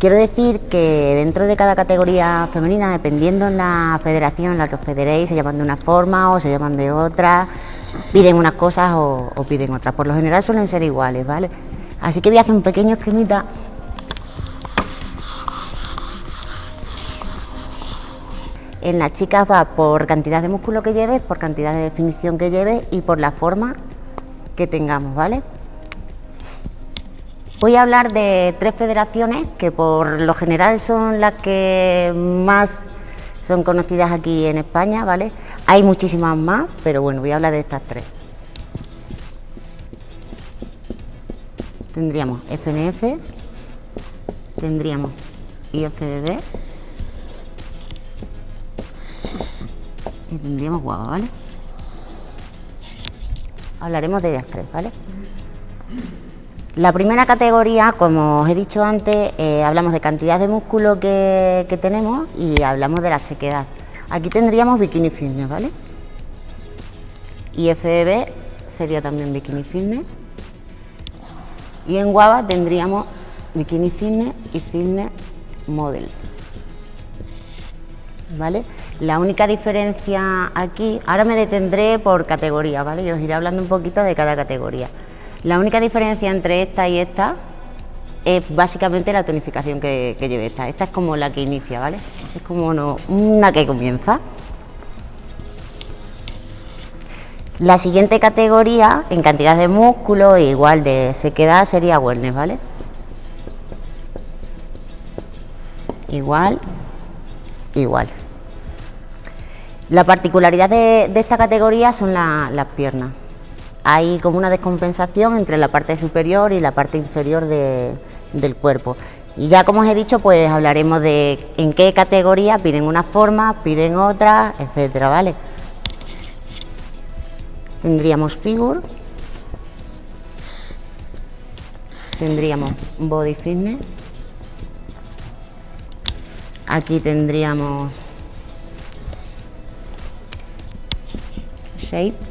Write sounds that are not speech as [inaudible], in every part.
Quiero decir que dentro de cada categoría femenina, dependiendo en la federación en la que os federéis, se llaman de una forma o se llaman de otra, piden unas cosas o, piden otras. Por lo general suelen ser iguales, ¿vale? Así que voy a hacer un pequeño esquemita En las chicas va por cantidad de músculo que lleves, por cantidad de definición que lleves y por la forma que tengamos, ¿vale? Voy a hablar de tres federaciones que por lo general son las que más son conocidas aquí en España, ¿vale? Hay muchísimas más, pero bueno, voy a hablar de estas tres. Tendríamos FNF, tendríamos IFBB y tendríamos guava, ¿vale? Hablaremos de ellas tres, ¿vale? La primera categoría, como os he dicho antes, eh, hablamos de cantidad de músculo que, tenemos y hablamos de la sequedad. Aquí tendríamos bikini fitness, ¿vale? Y FEB sería también bikini fitness. Y en guava tendríamos bikini fitness y fitness model. ¿Vale? La única diferencia aquí, ahora me detendré por categoría, ¿vale? Y os iré hablando un poquito de cada categoría. La única diferencia entre esta y esta es básicamente la tonificación que, que lleve esta. Esta es como la que inicia, ¿vale? Es como una que comienza. La siguiente categoría, en cantidad de músculo e igual de sequedad, sería wellness, ¿vale? Igual, igual. La particularidad de, de esta categoría son la, las piernas. Hay como una descompensación entre la parte superior y la parte inferior de, del cuerpo. Y ya como os he dicho, pues hablaremos de en qué categoría piden una forma, piden otra, etcétera, ¿vale? Tendríamos figure, tendríamos body fitness, aquí tendríamos shape,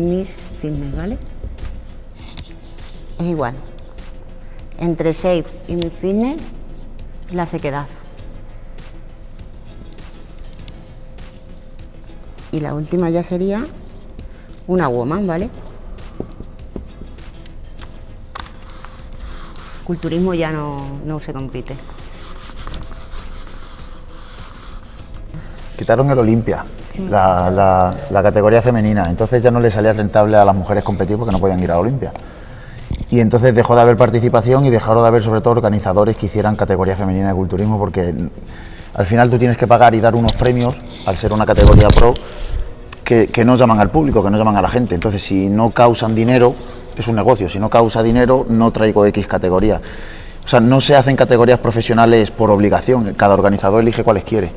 Miss Fitness, ¿vale? Es igual. Entre Shape y Miss Fitness, la sequedad. Y la última ya sería una woman, ¿vale? Culturismo ya no, no se compite. quitaron el Olimpia, la, categoría femenina, entonces ya no le salía rentable a las mujeres competir porque no podían ir a Olimpia. Y entonces dejó de haber participación y dejaron de haber sobre todo organizadores que hicieran categoría femenina de culturismo porque al final tú tienes que pagar y dar unos premios al ser una categoría pro que, que no llaman al público, que no llaman a la gente. Entonces si no causan dinero, es un negocio, si no causa dinero no traigo X categoría. O sea, no se hacen categorías profesionales por obligación, cada organizador elige cuáles quiere.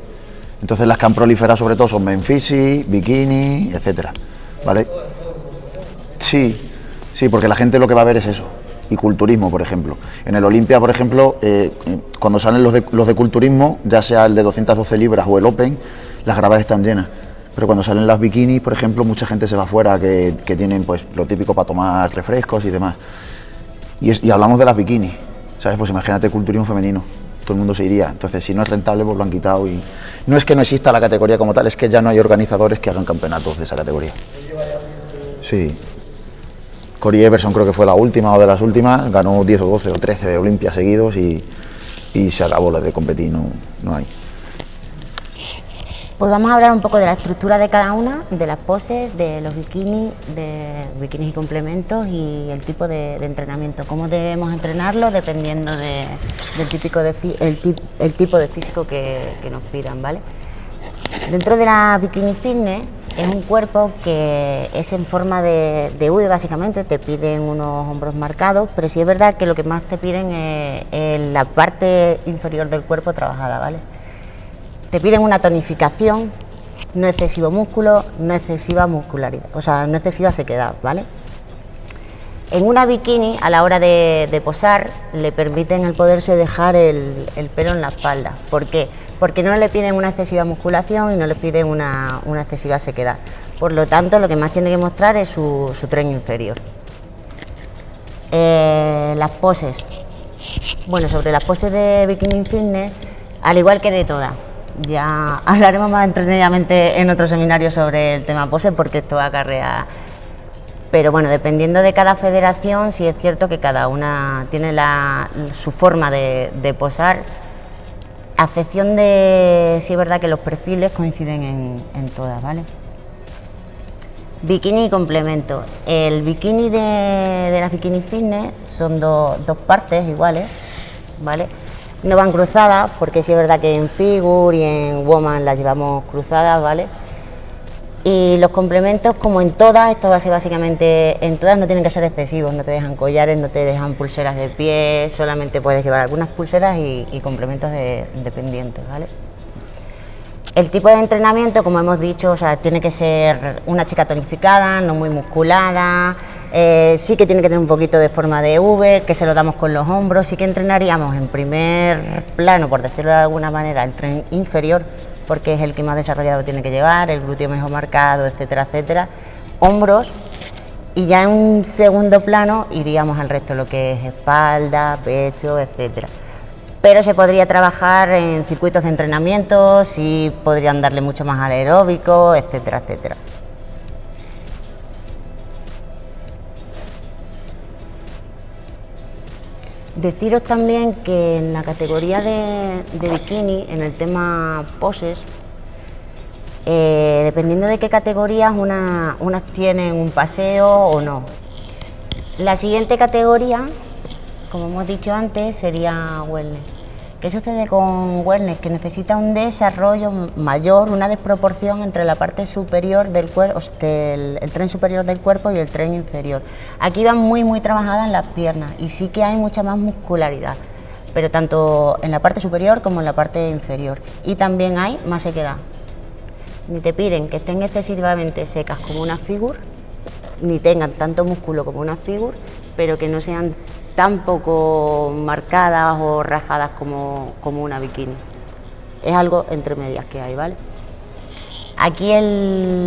Entonces las que han proliferado sobre todo son Memphis, Bikini, etcétera, ¿vale? Sí, sí, porque la gente lo que va a ver es eso, y culturismo, por ejemplo. En el Olimpia, por ejemplo, eh, cuando salen los de, los de culturismo, ya sea el de 212 libras o el Open, las gradas están llenas. Pero cuando salen las bikinis, por ejemplo, mucha gente se va afuera que, que tienen pues lo típico para tomar refrescos y demás. Y, y hablamos de las bikinis, ¿sabes? Pues imagínate culturismo femenino todo el mundo se iría. Entonces, si no es rentable, pues lo han quitado. Y no es que no exista la categoría como tal, es que ya no hay organizadores que hagan campeonatos de esa categoría. Sí. Cory Everson creo que fue la última o de las últimas, ganó 10 o 12 o 13 Olimpias seguidos y, y se acabó la de competir, no, no hay. Pues vamos a hablar un poco de la estructura de cada una, de las poses, de los bikinis, de bikinis y complementos y el tipo de, entrenamiento, cómo debemos entrenarlo dependiendo de, del típico el, tip, el, tipo de físico que, que, nos pidan, ¿vale? Dentro de la bikini fitness es un cuerpo que es en forma de, de V básicamente, te piden unos hombros marcados, pero sí es verdad que lo que más te piden es, es la parte inferior del cuerpo trabajada, ¿vale? Te piden una tonificación, no excesivo músculo, no excesiva muscularidad, o sea, no excesiva sequedad, ¿vale? En una bikini, a la hora de, posar, le permiten el poderse dejar el, el, pelo en la espalda. ¿Por qué? Porque no le piden una excesiva musculación y no le piden una, excesiva sequedad. Por lo tanto, lo que más tiene que mostrar es su, su tren inferior. Eh, las poses. Bueno, sobre las poses de Bikini Fitness, al igual que de todas. Ya hablaremos más entretenidamente en otro seminario sobre el tema poses porque esto acarrea pero bueno, dependiendo de cada federación, sí es cierto que cada una tiene su forma de, posar, a excepción de, sí es verdad que los perfiles coinciden en, todas, ¿vale? Bikini y complemento. El bikini de, de las bikini fitness son dos partes iguales, ¿vale? No van cruzadas, porque sí es verdad que en figure y en woman las llevamos cruzadas, ¿vale? Y los complementos, como en todas, esto va a ser básicamente, en todas no tienen que ser excesivos, no te dejan collares, no te dejan pulseras de pie, solamente puedes llevar algunas pulseras y, complementos de, dependientes, ¿vale? El tipo de entrenamiento, como hemos dicho, o sea, tiene que ser una chica tonificada, no muy musculada, eh, sí que tiene que tener un poquito de forma de V, que se lo damos con los hombros, sí que entrenaríamos en primer plano, por decirlo de alguna manera, el tren inferior, porque es el que más desarrollado tiene que llevar, el glúteo mejor marcado, etcétera, etcétera. Hombros y ya en un segundo plano iríamos al resto, lo que es espalda, pecho, etcétera. Pero se podría trabajar en circuitos de entrenamiento, sí podrían darle mucho más al aeróbico, etcétera, etcétera. Deciros también que en la categoría de, bikini, en el tema poses, eh, dependiendo de qué categorías, unas tienen un paseo o no. La siguiente categoría, como hemos dicho antes, sería wellness. ¿Qué sucede con wellness? Que necesita un desarrollo mayor, una desproporción entre la parte superior del cuerpo, el, tren superior del cuerpo y el tren inferior. Aquí van muy muy trabajadas las piernas y sí que hay mucha más muscularidad, pero tanto en la parte superior como en la parte inferior. Y también hay más sequedad. Ni te piden que estén excesivamente secas como una figura, ni tengan tanto músculo como una figura, pero que no sean tan poco marcadas o rajadas como, una bikini. Es algo entre medias que hay, ¿vale? Aquí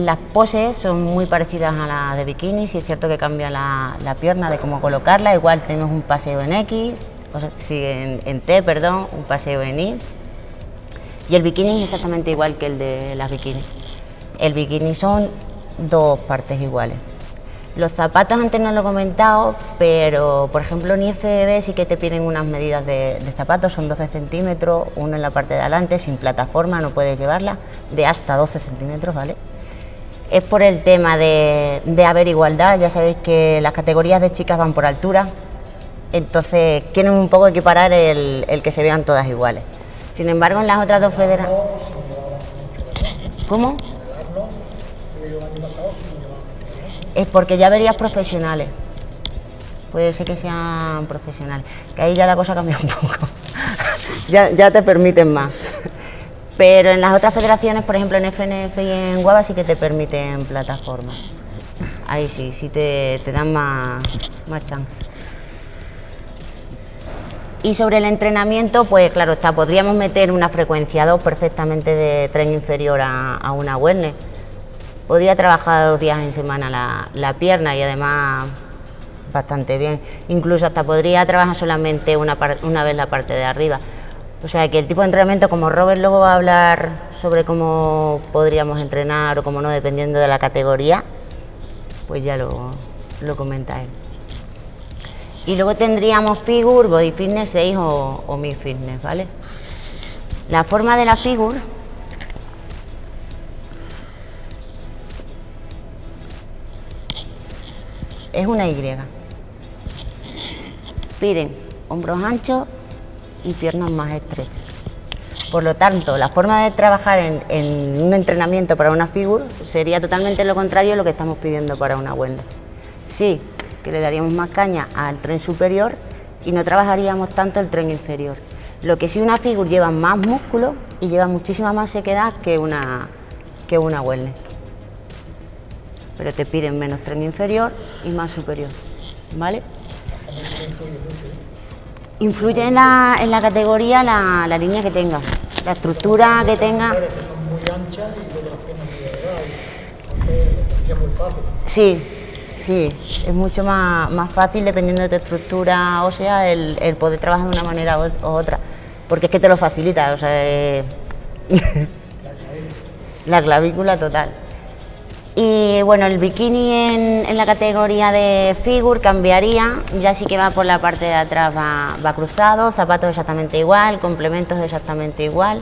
las poses son muy parecidas a las de bikini, si es cierto que cambia la, pierna de cómo colocarla, igual tenemos un paseo en X, o en, en, T, perdón, un paseo en Y. Y el bikini es exactamente igual que el de las bikinis. El bikini son dos partes iguales. Los zapatos antes no lo he comentado, pero por ejemplo en IFBB sí que te piden unas medidas de, zapatos, son 12 centímetros, uno en la parte de adelante, sin plataforma, no puedes llevarla, de hasta 12 centímetros, ¿vale? Es por el tema de, haber igualdad, ya sabéis que las categorías de chicas van por altura, entonces quieren un poco equiparar el, el que se vean todas iguales. Sin embargo, en las otras dos federaciones... ¿Cómo? Es porque ya verías profesionales. Puede ser que sean profesionales, que ahí ya la cosa cambia un poco. [laughs] ya, te permiten más. Pero en las otras federaciones, por ejemplo en FNF y en Guava, sí que te permiten plataformas. Ahí sí, sí te, dan más, más chance. Y sobre el entrenamiento, pues claro está, podríamos meter una frecuencia 2 perfectamente de tren inferior a, a una wellness podía trabajar dos días en semana la, pierna y además bastante bien. Incluso hasta podría trabajar solamente una, una vez la parte de arriba. O sea que el tipo de entrenamiento, como Robert luego va a hablar sobre cómo podríamos entrenar o cómo no, dependiendo de la categoría, pues ya lo, lo comenta él. Y luego tendríamos Figure, Body Fitness 6 o, o Mi Fitness, ¿vale? La forma de la Figure es una Y. Piden hombros anchos y piernas más estrechas. Por lo tanto, la forma de trabajar en, un entrenamiento para una figura sería totalmente lo contrario a lo que estamos pidiendo para una wellness. Sí, que le daríamos más caña al tren superior y no trabajaríamos tanto el tren inferior. Lo que sí una figura lleva más músculo y lleva muchísima más sequedad que una, que una wellness pero te piden menos tren inferior y más superior, ¿vale? Influye en la, en la categoría la, la, línea que tenga, la estructura que tenga. Sí, Sí, es mucho más, más fácil dependiendo de tu estructura ósea el, el poder trabajar de una manera u otra, porque es que te lo facilita, o sea, [laughs] la clavícula total. Y bueno, el bikini en, la categoría de figure cambiaría, ya sí que va por la parte de atrás, va, cruzado, zapatos exactamente igual, complementos exactamente igual.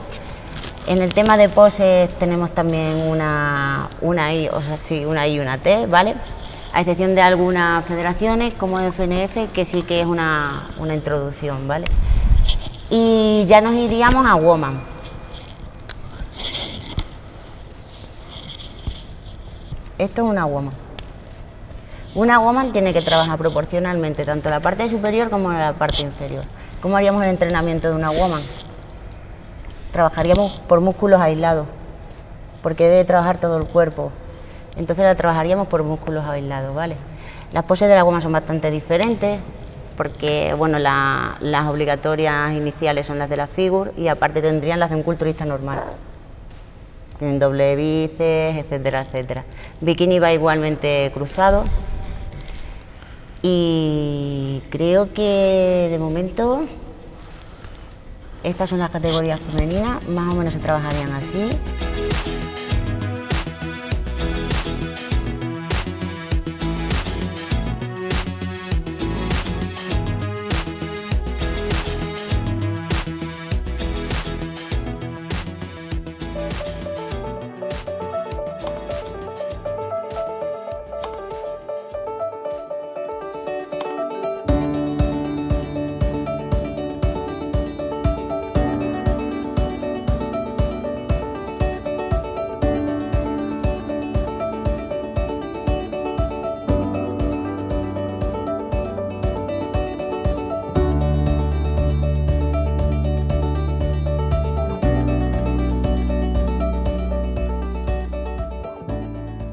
En el tema de poses tenemos también una, una I, o sea, sí, una I y una T, ¿vale? A excepción de algunas federaciones como FNF, que sí que es una, una introducción, ¿vale? Y ya nos iríamos a Woman. Esto es una woman. Una woman tiene que trabajar proporcionalmente tanto la parte superior como la parte inferior. ¿Cómo haríamos el entrenamiento de una woman? Trabajaríamos por músculos aislados, porque debe trabajar todo el cuerpo. Entonces la trabajaríamos por músculos aislados, ¿vale? Las poses de la woman son bastante diferentes, porque bueno, la, las obligatorias iniciales son las de la figure y aparte tendrían las de un culturista normal tienen doble bíceps, etcétera, etcétera. Bikini va igualmente cruzado y creo que de momento estas son las categorías femeninas, más o menos se trabajarían así.